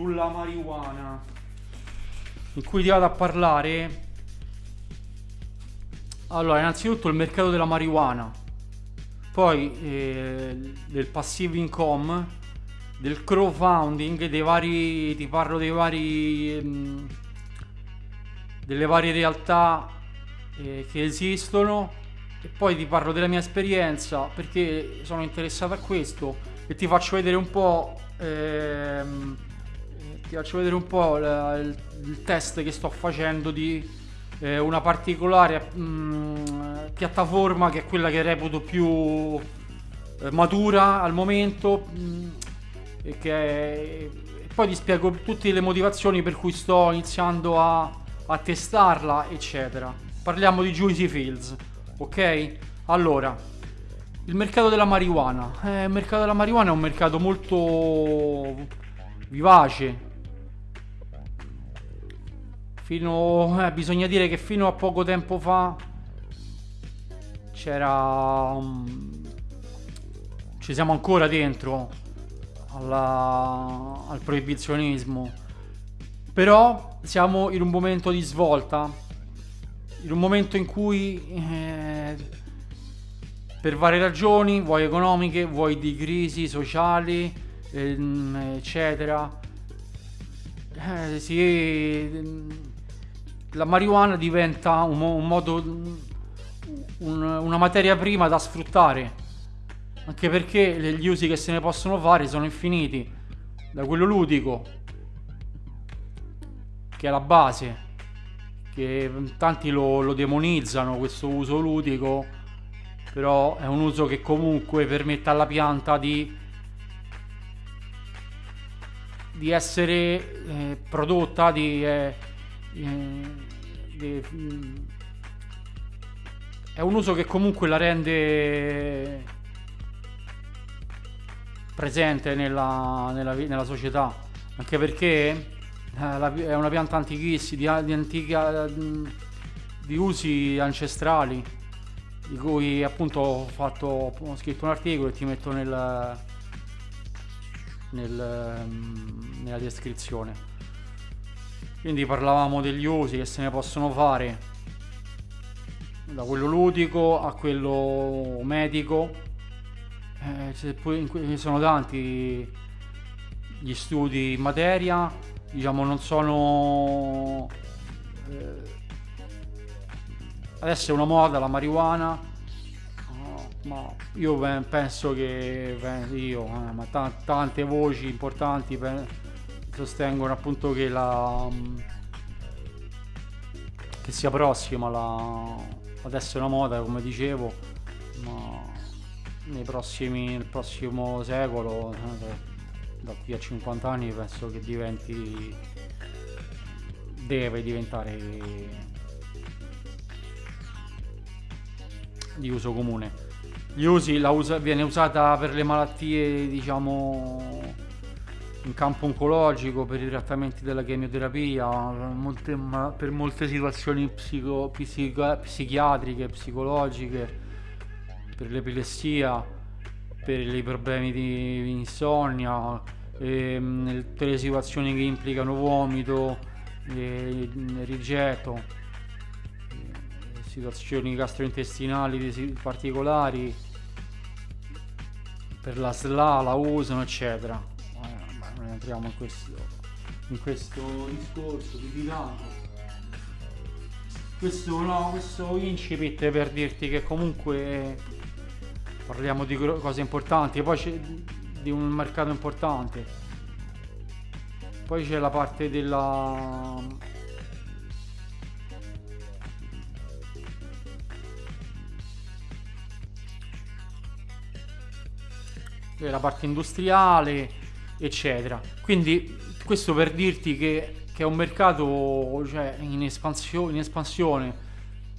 sulla marijuana. In cui ti vado a parlare? Allora innanzitutto il mercato della marijuana poi eh, del passive income del crowdfunding dei vari ti parlo dei vari ehm, delle varie realtà eh, che esistono e poi ti parlo della mia esperienza perché sono interessato a questo e ti faccio vedere un po' ehm, ti faccio vedere un po' la, il, il, test che sto facendo di eh, una particolare mh, mm, piattaforma che è quella che reputo più eh, matura al momento mh, mm, e e poi ti spiego tutte le motivazioni per cui sto iniziando a, a testarla eccetera parliamo di Juicy Fields ok? Allora, il mercato della marijuana. Eh, il mercato della marijuana è un mercato molto vivace. Fino, eh, bisogna dire che fino a poco tempo fa c'era... Um, ci siamo ancora dentro alla, al proibizionismo. Però siamo in un momento di svolta in un momento in cui eh, per varie ragioni, vuoi economiche, vuoi di crisi sociali, eccetera, eh, si, la marijuana diventa un, un modo, un, una materia prima da sfruttare, anche perché gli usi che se ne possono fare sono infiniti, da quello ludico, che è la base, che tanti lo, lo demonizzano questo uso ludico, però è un uso che comunque permette alla pianta di, di essere eh, prodotta, di, eh, eh, di, mm, è un uso che comunque la rende presente nella, nella, nella società, anche perché eh, è una pianta antichissima, di, di antica di usi ancestrali di cui appunto ho, fatto, ho scritto un articolo e ti metto nel, nel, nella descrizione. Quindi parlavamo degli usi che se ne possono fare da quello ludico a quello medico. Eh, ci sono tanti gli studi in materia diciamo non sono eh, adesso è una moda la marijuana ma io penso che io eh, ma tante voci importanti sostengono appunto che la che sia prossima la adesso è una moda come dicevo ma nei prossimi nel prossimo secolo eh, da qui a 50 anni penso che diventi deve diventare di uso comune gli usi usa, viene usata per le malattie diciamo in campo oncologico per i trattamenti della chemioterapia molte, per molte situazioni psico, psico, psichiatriche psicologiche per l'epilessia per i problemi di insonnia, ehm, tutte le situazioni che implicano vomito, eh, rigetto, situazioni gastrointestinali particolari, per la SLA la usano, eccetera. Eh, non entriamo in questo, in questo discorso di Milano. Questo no, questo incipit per dirti che comunque parliamo di cose importanti, poi c'è di un mercato importante. Poi c'è la parte della la parte industriale eccetera. Quindi questo per dirti che, che è un mercato cioè, in, espansio, in espansione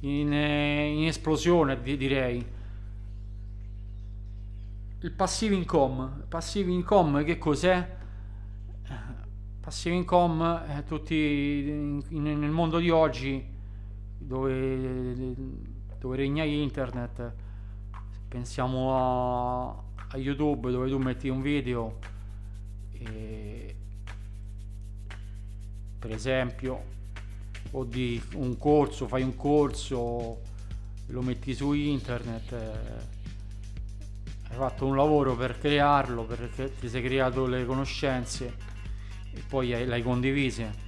in, in esplosione direi. Il passive income. Passive income che cos'è? Passive income eh, tutti in, nel mondo di oggi dove, dove regna internet. Pensiamo a, a youtube dove tu metti un video e, per esempio, o di un corso, fai un corso, lo metti su internet, eh, hai fatto un lavoro per crearlo, perché ti sei creato le conoscenze e poi hai, l'hai condivise.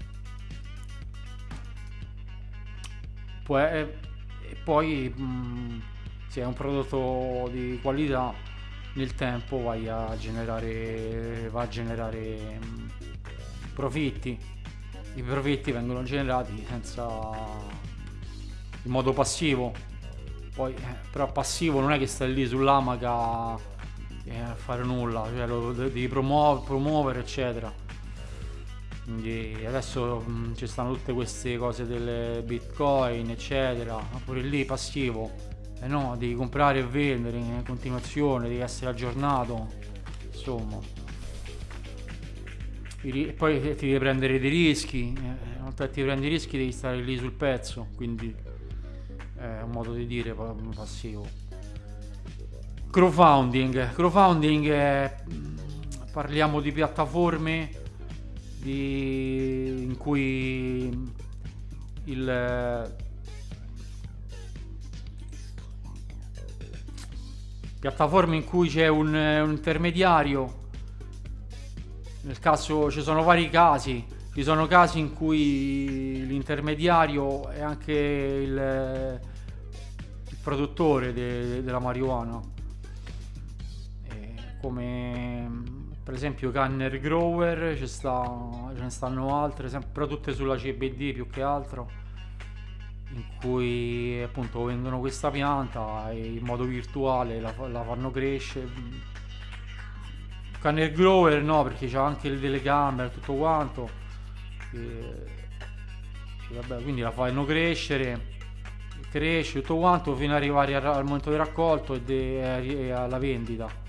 Poi, e poi mh, mm, se è un prodotto di qualità nel tempo vai a generare, va a generare mm, profitti. I profitti vengono generati senza in modo passivo poi, eh, però passivo non è che stai lì sull'amaca eh, a fare nulla, cioè lo devi promuovere, promuovere eccetera. Quindi adesso mm, ci stanno tutte queste cose delle bitcoin, eccetera. Pure lì passivo. Eh no, devi comprare e vendere in continuazione, devi essere aggiornato. Insomma. E poi ti devi prendere dei rischi. Eh, una volta che ti prendi i rischi devi stare lì sul pezzo. Quindi è un modo di dire passivo. Crowdfunding. Crowdfunding è, parliamo di piattaforme di, in cui il piattaforme in cui c'è un, un intermediario. Nel caso ci sono vari casi ci sono casi in cui l'intermediario è anche il, il produttore de, della marijuana, e come per esempio Canner Grower, ce, sta, ce ne stanno altre, però tutte sulla CBD più che altro, in cui appunto vendono questa pianta e in modo virtuale la, la fanno crescere. Canner Grower no, perché c'ha anche le telecamere tutto quanto. E, e vabbè, quindi la fanno crescere cresce tutto quanto fino ad arrivare al momento di raccolto e, de, e alla vendita.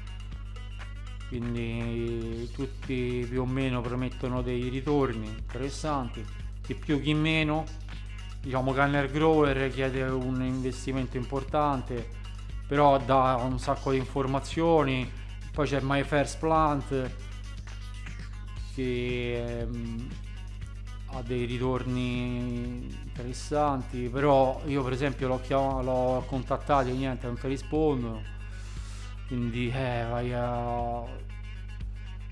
Quindi tutti più o meno promettono dei ritorni interessanti. Chi più chi meno diciamo Gunner Grower chiede un investimento importante però dà un sacco di informazioni. Poi c'è My First Plant che ehm, ha dei ritorni interessanti però io per esempio l'ho, chiamato, l'ho contattato e niente non ti rispondono quindi eh vai a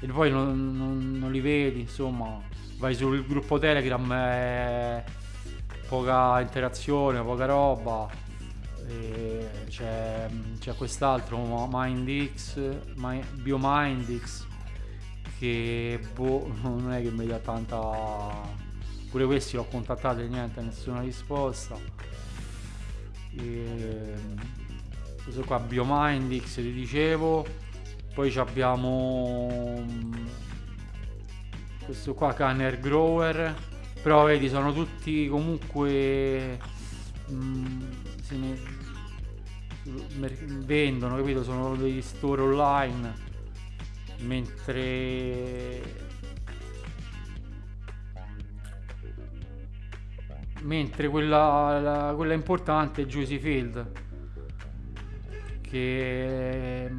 e poi non, non, non li vedi insomma vai sul gruppo telegram eh, poca interazione poca roba c'è, c'è, quest'altro MindX BioMindX che boh, non è che mi dà tanta pure questi l'ho contattato e niente nessuna risposta. E, questo qua Biomindix ti dicevo poi abbiamo questo qua Canner Grower però vedi sono tutti comunque mh, ne, vendono capito? Sono degli store online mentre mentre quella, la, quella importante è Juicy Field che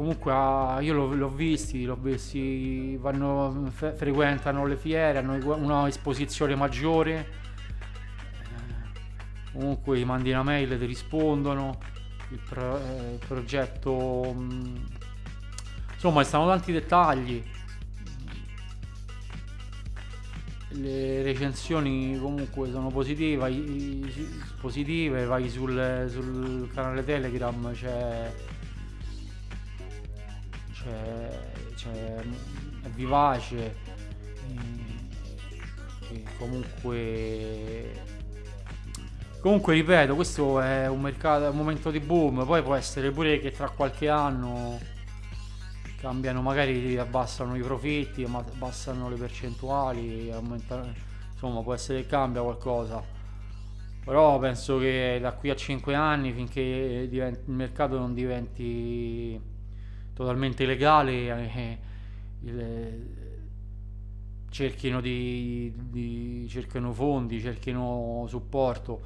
comunque ha, io l'ho, l'ho, visti, l'ho visti, vanno, fe, frequentano le fiere, hanno una esposizione maggiore, eh, comunque gli mandi una mail, ti rispondono, il, pro, eh, il progetto, mh, insomma, stanno tanti dettagli. Le recensioni comunque sono positive, positive, vai sul, sul canale Telegram, c'è, c'è, c'è è vivace, e comunque comunque ripeto questo è un mercato è un momento di boom poi può essere pure che tra qualche anno cambiano magari abbassano i profitti abbassano le percentuali insomma può essere che cambia qualcosa. Però penso che da qui a 5 anni finché il mercato non diventi totalmente legale eh, il, cerchino, di, di, cerchino fondi cerchino supporto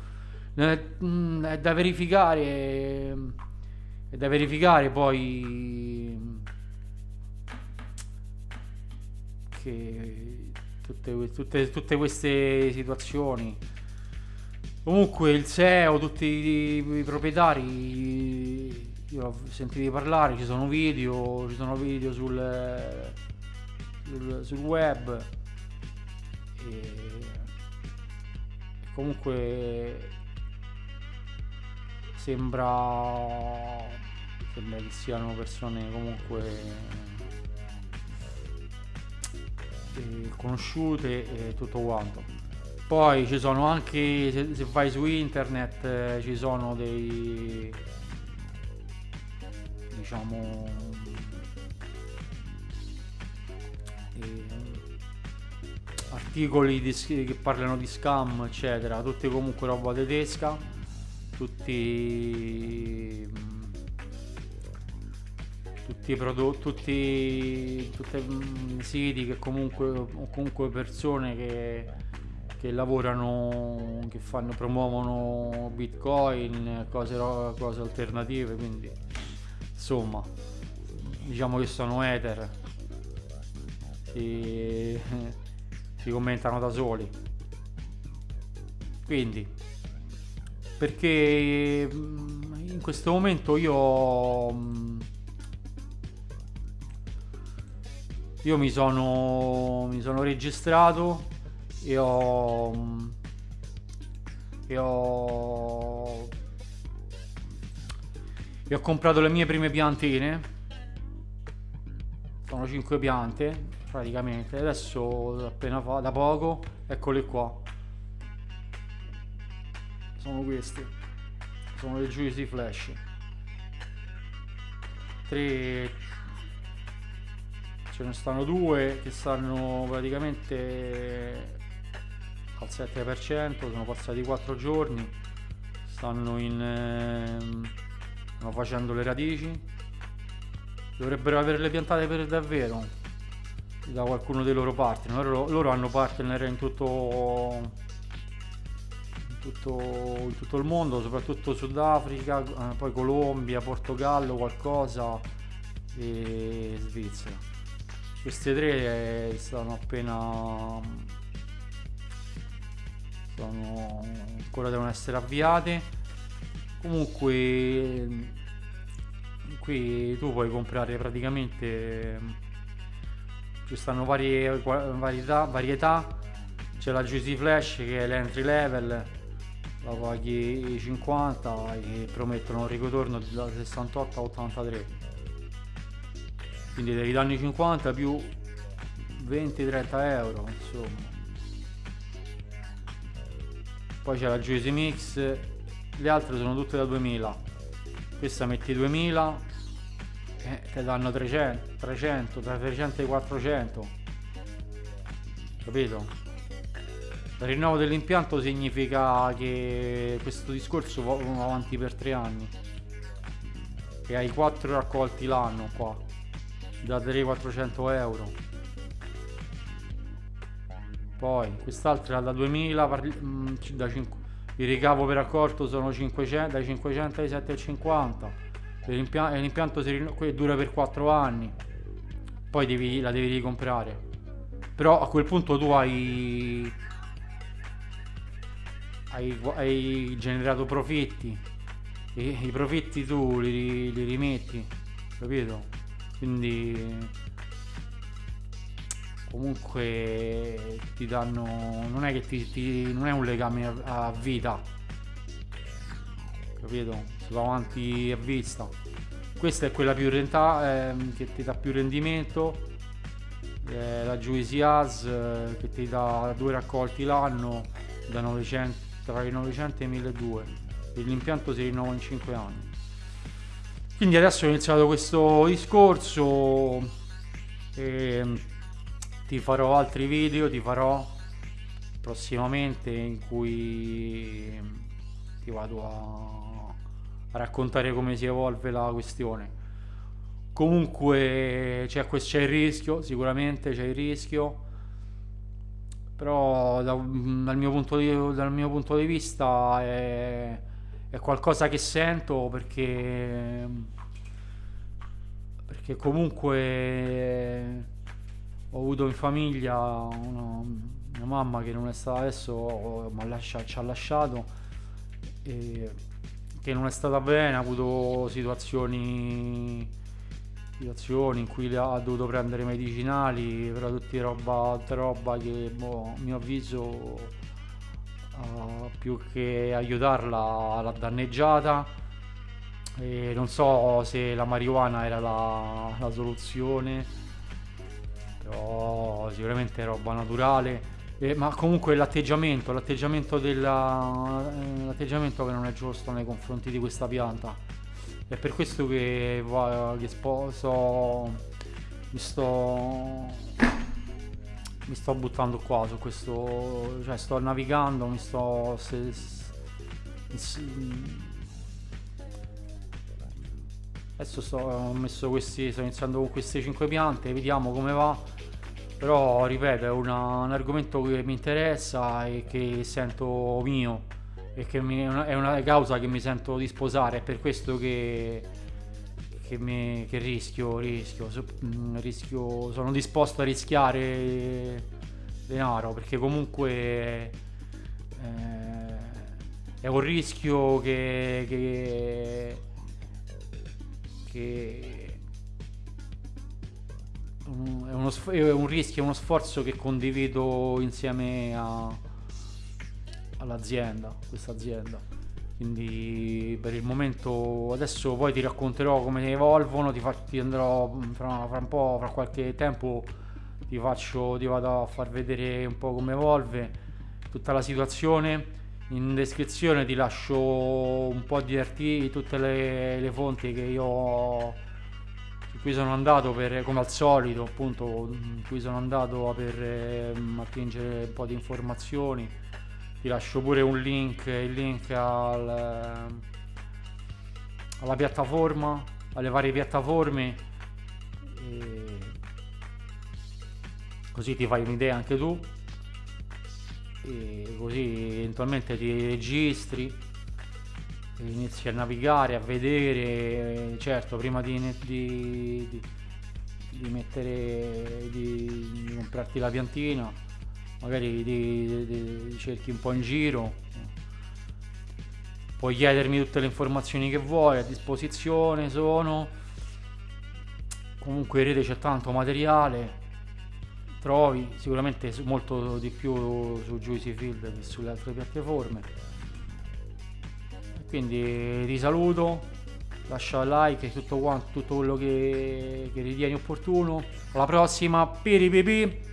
mm, è da verificare è da verificare poi che tutte, tutte, tutte queste situazioni. Comunque il SEO, tutti i, i proprietari, io ho sentito parlare, ci sono video, ci sono video sul, sul, sul web. E comunque sembra, sembra che siano persone comunque eh, conosciute e tutto quanto. Poi ci sono anche, se, se vai su internet, eh, ci sono dei, diciamo, eh, articoli di, che parlano di scam, eccetera, tutti comunque roba tedesca, tutti tutti i prodotti, tutti, tutti siti che comunque, comunque persone che che lavorano, che fanno, promuovono bitcoin, cose, cose alternative, quindi insomma diciamo che sono ether, si, si commentano da soli. Quindi perché mm, in questo momento io mm, io mi sono mi sono registrato e ho e ho ho comprato le mie prime piantine. Sono 5 piante praticamente. Adesso appena fa da poco eccole qua. Sono queste. Sono le Juicy Flash. 3 ce ne stanno due che stanno praticamente al 7% sono passati 4 giorni. Stanno in ehm, stanno facendo le radici. Dovrebbero averle piantate per davvero. Da qualcuno dei loro partner. Loro, loro hanno partner in tutto, in tutto, in tutto il mondo soprattutto Sudafrica eh, poi Colombia Portogallo qualcosa e Svizzera. Queste tre eh, stanno appena sono ancora devono essere avviate comunque qui tu puoi comprare praticamente ci stanno varie varietà, varietà. c'è la Juicy Flash che è l'entry level la paghi 50 e promettono un ritorno da 68 a 83 quindi devi danni 50 più 20-30 euro insomma poi c'è la Juicy Mix le altre sono tutte da 2000 questa metti 2000 e ti danno 300 300 tra 300 e 400 capito? Il rinnovo dell'impianto significa che questo discorso va avanti per 3 anni. E hai 4 raccolti l'anno qua da 300-400 euro. Poi quest'altra da 2000 parli, mm, da 5, il ricavo per accorto sono 500, dai 500 ai 750 l'impianto, l'impianto dura per 4 anni. Poi devi, la devi ricomprare. Però a quel punto tu hai hai, hai generato profitti. E i profitti tu li, li rimetti capito? Quindi comunque ti danno non è che ti, ti non è un legame a, a vita. Capito? Si va avanti a vista. Questa è quella più renta eh, che ti dà più rendimento eh, la Juicy As eh, che ti dà due raccolti l'anno da 900 tra i 900 e i 1200 e l'impianto si rinnova in 5 anni. Quindi adesso ho iniziato questo discorso e ti farò altri video ti farò prossimamente in cui ti vado a, raccontare come si evolve la questione. Comunque c'è, c'è il rischio sicuramente c'è il rischio però da, dal, mio punto di, dal mio punto di vista è, è qualcosa che sento perché perché comunque ho avuto in famiglia una, mia mamma che non è stata adesso, lascia, ci ha lasciato, che non è stata bene, ha avuto situazioni, situazioni in cui ha dovuto prendere medicinali, però tutti roba, roba che boh, a mio avviso uh, più che aiutarla l'ha danneggiata. E non so se la marijuana era la, la soluzione, però sicuramente è roba naturale eh, ma comunque l'atteggiamento, l'atteggiamento, della, eh, l'atteggiamento che non è giusto nei confronti di questa pianta. È per questo che, che sposo, mi sto, mi sto buttando qua su questo, cioè sto navigando, mi sto... Se, se, adesso sto, ho messo questi, sto iniziando con queste 5 piante, vediamo come va però ripeto è una, un argomento che mi interessa e che sento mio e che mi, è una causa che mi sento di sposare è per questo che, che, mi, che rischio, rischio, mm, rischio sono disposto a rischiare denaro perché comunque eh, è un rischio che, che, che è, uno, è un rischio, è uno sforzo che condivido insieme a, all'azienda, questa azienda. Quindi per il momento adesso poi ti racconterò come evolvono, ti, fa, ti andrò fra, fra, un po', fra qualche tempo ti faccio, ti vado a far vedere un po' come evolve tutta la situazione. In descrizione ti lascio un po' di articoli, tutte le, le fonti che io ho qui sono andato per, come al solito, appunto, qui sono andato per eh, attingere un po' di informazioni. Ti lascio pure un link, il link al, alla piattaforma, alle varie piattaforme. così ti fai un'idea anche tu. E così eventualmente ti registri inizi a navigare, a vedere, certo prima di, di, di, di mettere, di, comprarti la piantina, magari cerchi un po' in giro, puoi chiedermi tutte le informazioni che vuoi, a disposizione sono, comunque in rete c'è tanto materiale, trovi sicuramente molto di più su Juicy Field che sulle altre piattaforme quindi ti saluto lascia like e tutto quanto tutto quello che, che ritieni opportuno. Alla prossima piripipi